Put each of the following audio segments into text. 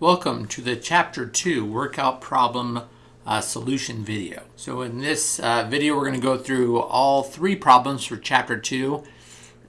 Welcome to the Chapter 2 Workout Problem uh, Solution video. So in this uh, video we're going to go through all three problems for Chapter 2.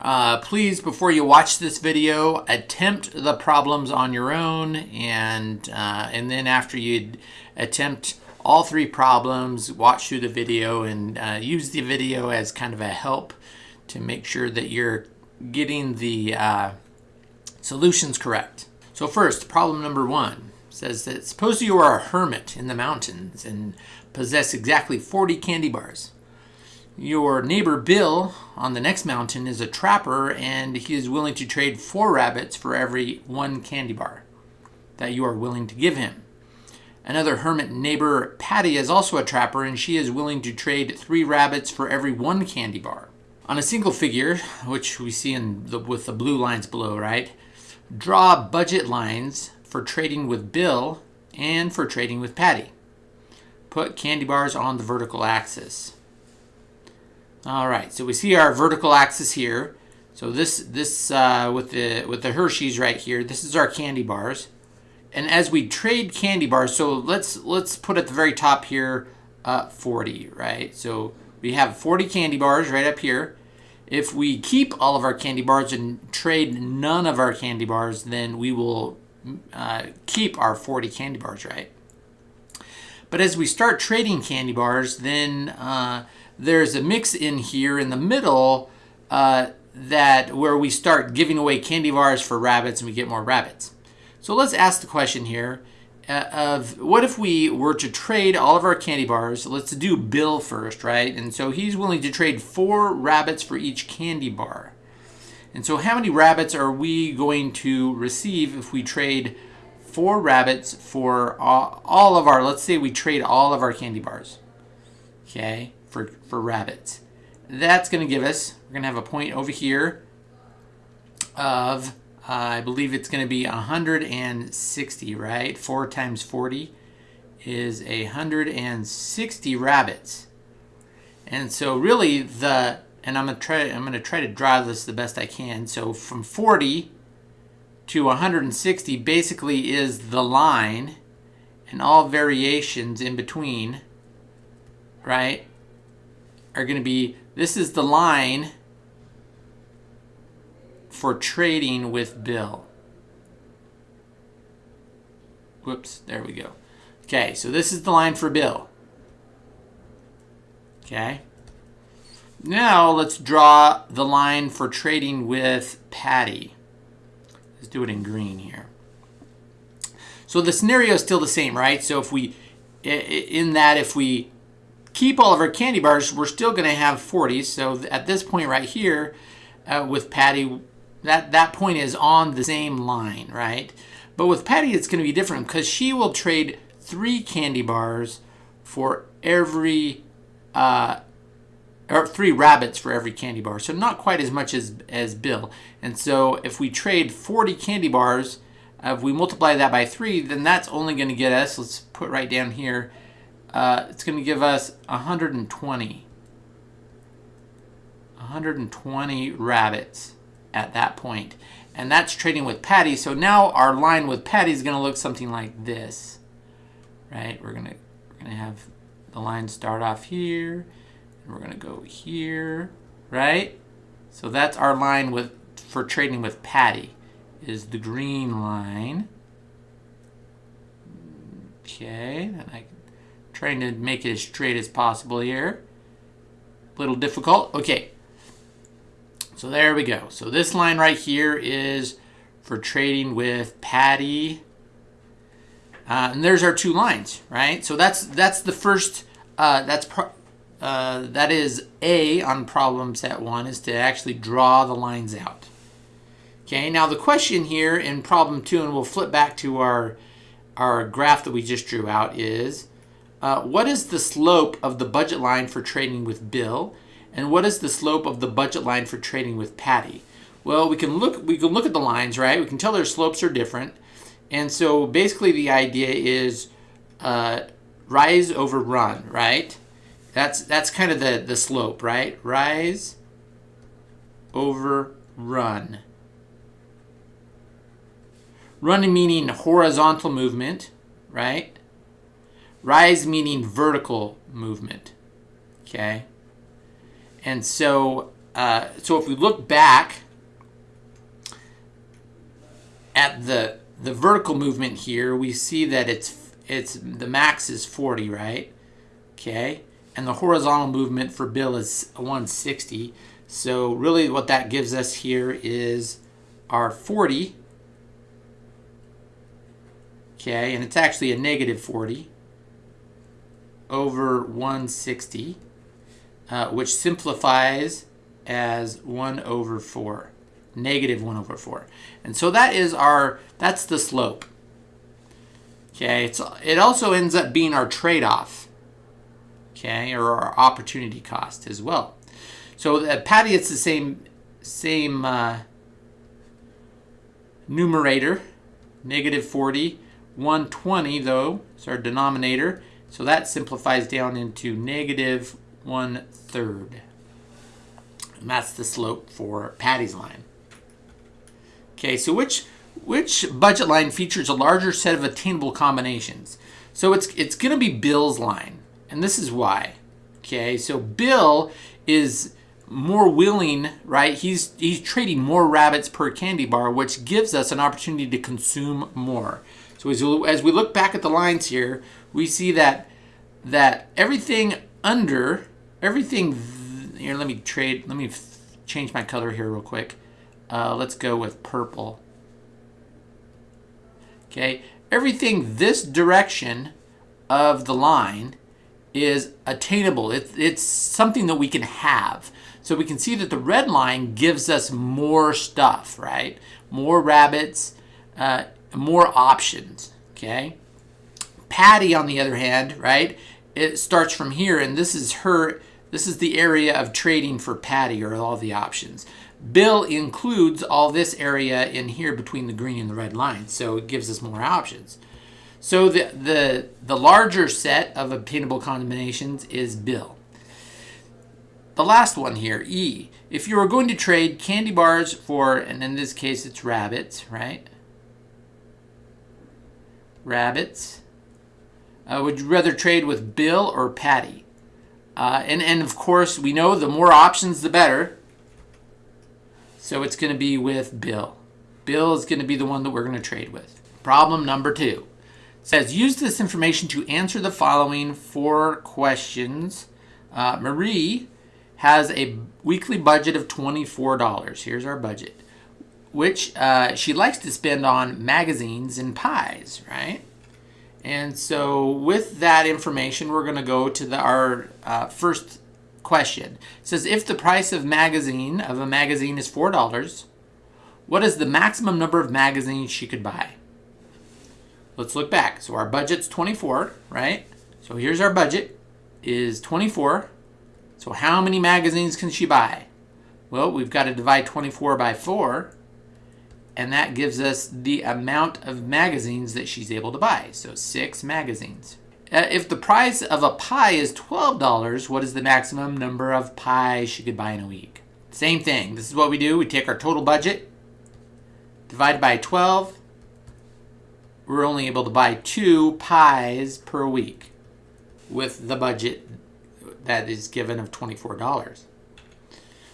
Uh, please, before you watch this video, attempt the problems on your own and, uh, and then after you attempt all three problems, watch through the video and uh, use the video as kind of a help to make sure that you're getting the uh, solutions correct. So first, problem number one says that suppose you are a hermit in the mountains and possess exactly 40 candy bars. Your neighbor Bill on the next mountain is a trapper and he is willing to trade four rabbits for every one candy bar that you are willing to give him. Another hermit neighbor, Patty, is also a trapper and she is willing to trade three rabbits for every one candy bar. On a single figure, which we see in the, with the blue lines below, right? Draw budget lines for trading with Bill and for trading with Patty. Put candy bars on the vertical axis. All right, so we see our vertical axis here. So this this uh, with the with the Hershey's right here, this is our candy bars. And as we trade candy bars, so let's let's put at the very top here uh, 40, right? So we have 40 candy bars right up here. If we keep all of our candy bars and trade none of our candy bars, then we will uh, keep our 40 candy bars, right? But as we start trading candy bars, then uh, there's a mix in here in the middle uh, that where we start giving away candy bars for rabbits and we get more rabbits. So let's ask the question here of what if we were to trade all of our candy bars? Let's do Bill first, right? And so he's willing to trade four rabbits for each candy bar. And so how many rabbits are we going to receive if we trade four rabbits for all, of our, let's say we trade all of our candy bars, okay, for, for rabbits. That's going to give us, we're going to have a point over here of uh, I believe it's going to be 160, right? 4 times 40 is 160 rabbits. And so really the, and I'm going to try, I'm going to try to draw this the best I can. So from 40 to 160 basically is the line and all variations in between, right, are going to be, this is the line for trading with Bill. Whoops, there we go. Okay, so this is the line for Bill. Okay. Now let's draw the line for trading with Patty. Let's do it in green here. So the scenario is still the same, right? So if we, in that if we keep all of our candy bars, we're still going to have 40. So at this point right here, uh, with Patty, that, that point is on the same line, right? But with Patty, it's going to be different because she will trade three candy bars for every, uh, or three rabbits for every candy bar. So not quite as much as, as Bill. And so if we trade 40 candy bars, uh, if we multiply that by three, then that's only going to get us, let's put right down here, uh, it's going to give us 120. 120 rabbits at that point. And that's trading with Patty. So now our line with Patty is going to look something like this. Right? We're going to we're going to have the line start off here. And we're going to go here. Right? So that's our line with for trading with Patty is the green line. Okay, and I'm trying to make it as straight as possible here. A little difficult. Okay, so there we go. So this line right here is for trading with Patty. Uh, and there's our two lines, right? So that's that's the first, uh, that's uh, that is A on problem set one is to actually draw the lines out. Okay, now the question here in problem two, and we'll flip back to our, our graph that we just drew out is, uh, what is the slope of the budget line for trading with Bill? And what is the slope of the budget line for trading with Patty? Well, we can look we can look at the lines, right? We can tell their slopes are different. And so basically the idea is uh, rise over run, right? That's that's kind of the, the slope, right? Rise over run. Run meaning horizontal movement, right? Rise meaning vertical movement, okay? And so, uh, so if we look back at the the vertical movement here, we see that it's it's the max is 40, right? Okay, and the horizontal movement for Bill is 160. So really, what that gives us here is our 40. Okay, and it's actually a negative 40 over 160, uh, which simplifies as 1 over 4 negative 1 over 4. And so that is our, that's the slope. Okay, it's, it also ends up being our trade-off, okay, or our opportunity cost as well. So at Patty, it's the same, same uh, numerator, negative 40. 120, though, is our denominator. So that simplifies down into negative one-third. And that's the slope for Patty's line. Okay, so which which budget line features a larger set of attainable combinations? So it's it's going to be Bill's line, and this is why. Okay, so Bill is more willing, right? He's he's trading more rabbits per candy bar, which gives us an opportunity to consume more. So as as we look back at the lines here, we see that that everything under everything here. Let me trade. Let me change my color here real quick. Uh, let's go with purple. Okay, everything this direction of the line is attainable. It, it's something that we can have. So we can see that the red line gives us more stuff, right? More rabbits, uh, more options, okay? Patty, on the other hand, right? It starts from here, and this is her, this is the area of trading for Patty, or all the options. Bill includes all this area in here between the green and the red line, so it gives us more options. So the, the, the larger set of obtainable combinations is Bill. The last one here, E. If you were going to trade candy bars for, and in this case it's rabbits, right? Rabbits. Uh, would you rather trade with Bill or Patty? Uh, and, and of course, we know the more options, the better. So it's going to be with Bill. Bill is going to be the one that we're going to trade with. Problem number two says use this information to answer the following four questions. Uh, Marie has a weekly budget of $24. Here's our budget, which uh, she likes to spend on magazines and pies, right? And so with that information, we're going to go to the, our uh, first question. It says if the price of magazine of a magazine is four dollars, what is the maximum number of magazines she could buy? Let's look back. So our budget's 24, right? So here's our budget is 24. So how many magazines can she buy? Well, we've got to divide 24 by 4, and that gives us the amount of magazines that she's able to buy. So 6 magazines. Uh, if the price of a pie is $12, what is the maximum number of pies she could buy in a week? Same thing. This is what we do. We take our total budget, divide by 12. We're only able to buy two pies per week with the budget that is given of $24.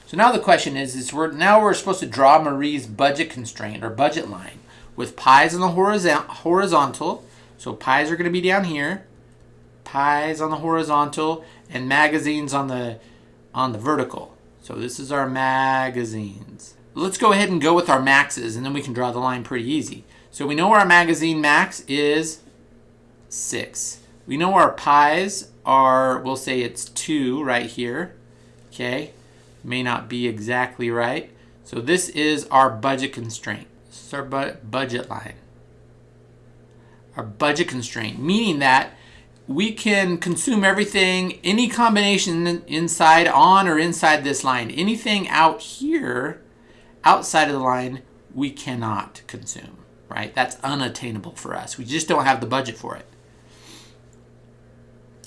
So now the question is, is we're, now we're supposed to draw Marie's budget constraint or budget line with pies on the horizontal. So pies are going to be down here pies on the horizontal and magazines on the on the vertical. So this is our magazines. Let's go ahead and go with our maxes and then we can draw the line pretty easy. So we know our magazine max is 6. We know our pies are, we'll say it's 2 right here. Okay, may not be exactly right. So this is our budget constraint. This is our bu budget line. Our budget constraint, meaning that we can consume everything, any combination inside, on, or inside this line. Anything out here, outside of the line, we cannot consume, right? That's unattainable for us. We just don't have the budget for it.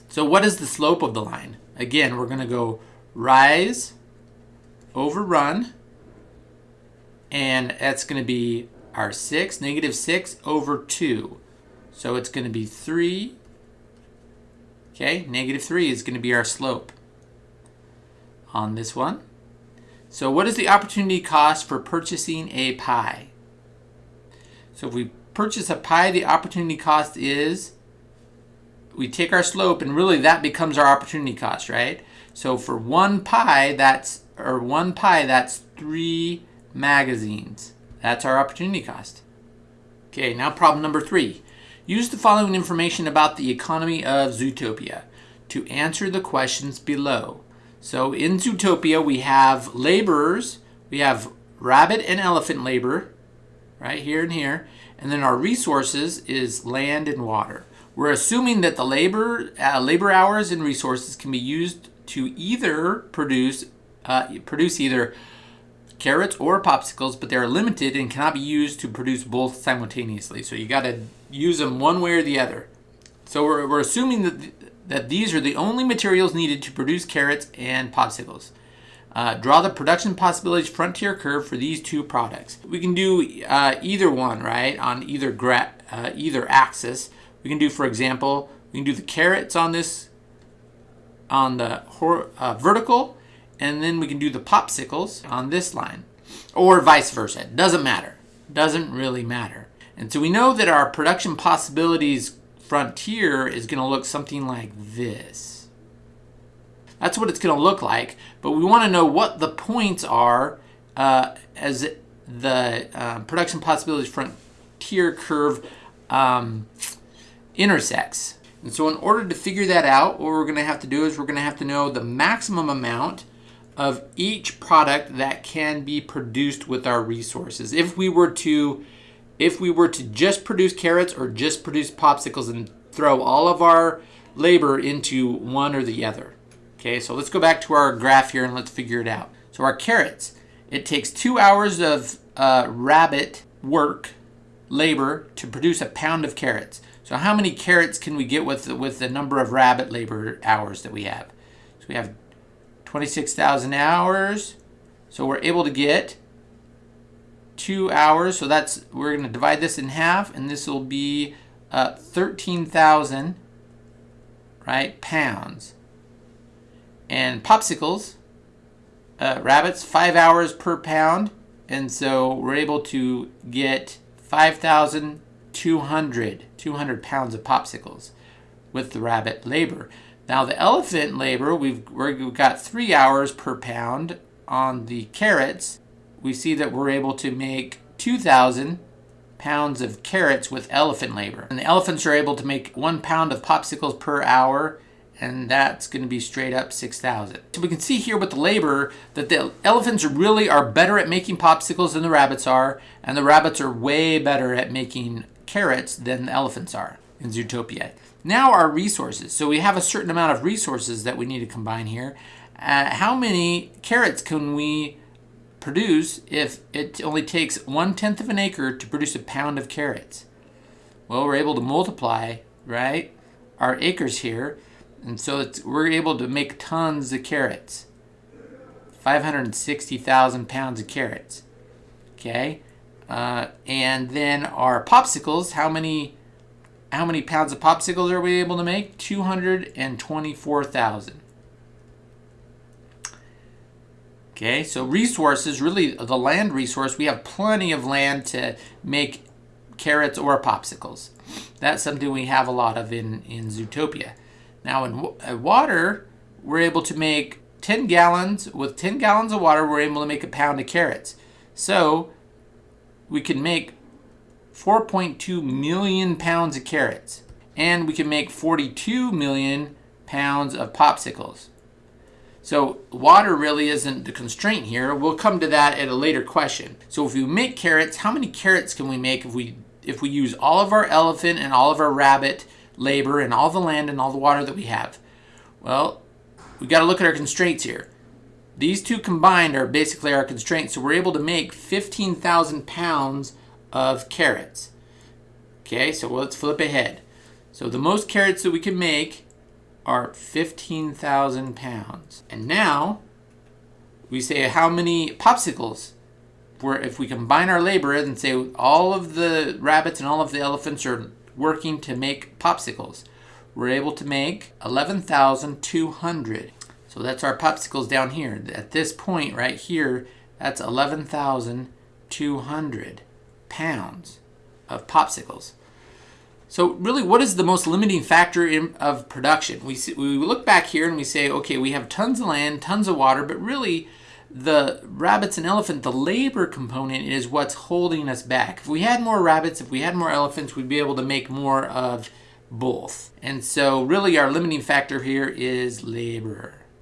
So what is the slope of the line? Again, we're going to go rise over run, and that's going to be our 6, negative 6 over 2. So it's going to be 3. Okay, negative 3 is going to be our slope on this one. So what is the opportunity cost for purchasing a pie? So if we purchase a pie, the opportunity cost is, we take our slope and really that becomes our opportunity cost, right? So for one pie, that's, or one pie, that's three magazines. That's our opportunity cost. Okay, now problem number three. Use the following information about the economy of Zootopia to answer the questions below. So in Zootopia, we have laborers, we have rabbit and elephant labor, right here and here, and then our resources is land and water. We're assuming that the labor, uh, labor hours and resources can be used to either produce, uh, produce either carrots or popsicles, but they're limited and cannot be used to produce both simultaneously. So you got to use them one way or the other. So we're, we're assuming that, th that these are the only materials needed to produce carrots and popsicles. Uh, draw the production possibilities frontier curve for these two products. We can do uh, either one, right, on either uh, either axis. We can do, for example, we can do the carrots on this, on the uh, vertical, and then we can do the popsicles on this line or vice versa. It doesn't matter. Doesn't really matter. And so we know that our production possibilities frontier is going to look something like this. That's what it's going to look like, but we want to know what the points are uh, as the uh, production possibilities frontier curve um, intersects. And so in order to figure that out, what we're going to have to do is we're going to have to know the maximum amount of each product that can be produced with our resources. If we were to if we were to just produce carrots or just produce popsicles and throw all of our labor into one or the other. Okay, so let's go back to our graph here and let's figure it out. So our carrots, it takes two hours of uh, rabbit work, labor, to produce a pound of carrots. So how many carrots can we get with, with the number of rabbit labor hours that we have? So we have 26,000 hours. So we're able to get two hours. So that's, we're going to divide this in half and this will be uh, 13,000, right, pounds. And popsicles, uh, rabbits, five hours per pound. And so we're able to get 5,200 200 pounds of popsicles with the rabbit labor. Now the elephant labor, we've, we've got three hours per pound on the carrots. We see that we're able to make 2,000 pounds of carrots with elephant labor. And the elephants are able to make one pound of popsicles per hour and that's going to be straight up 6,000. So we can see here with the labor that the elephants really are better at making popsicles than the rabbits are, and the rabbits are way better at making carrots than the elephants are in Zootopia. Now our resources. So we have a certain amount of resources that we need to combine here. Uh, how many carrots can we produce if it only takes one-tenth of an acre to produce a pound of carrots? Well, we're able to multiply, right, our acres here. And so we're able to make tons of carrots. 560,000 pounds of carrots. Okay. Uh, and then our popsicles, how many how many pounds of popsicles are we able to make? 224,000. Okay, so resources, really the land resource, we have plenty of land to make carrots or popsicles. That's something we have a lot of in, in Zootopia. Now in water, we're able to make 10 gallons, with 10 gallons of water, we're able to make a pound of carrots. So we can make 4.2 million pounds of carrots. And we can make 42 million pounds of popsicles. So water really isn't the constraint here. We'll come to that at a later question. So if we make carrots, how many carrots can we make if we if we use all of our elephant and all of our rabbit labor and all the land and all the water that we have? Well, we got to look at our constraints here. These two combined are basically our constraints. So we're able to make 15,000 pounds of carrots. Okay, so let's flip ahead. So the most carrots that we can make are 15,000 pounds. And now we say how many popsicles we're, if we combine our labor and say all of the rabbits and all of the elephants are working to make popsicles, we're able to make 11,200. So that's our popsicles down here. At this point right here, that's 11,200 pounds of popsicles. So really, what is the most limiting factor in, of production? We, we look back here and we say, okay, we have tons of land, tons of water, but really the rabbits and elephant, the labor component is what's holding us back. If we had more rabbits, if we had more elephants, we'd be able to make more of both. And so really our limiting factor here is labor.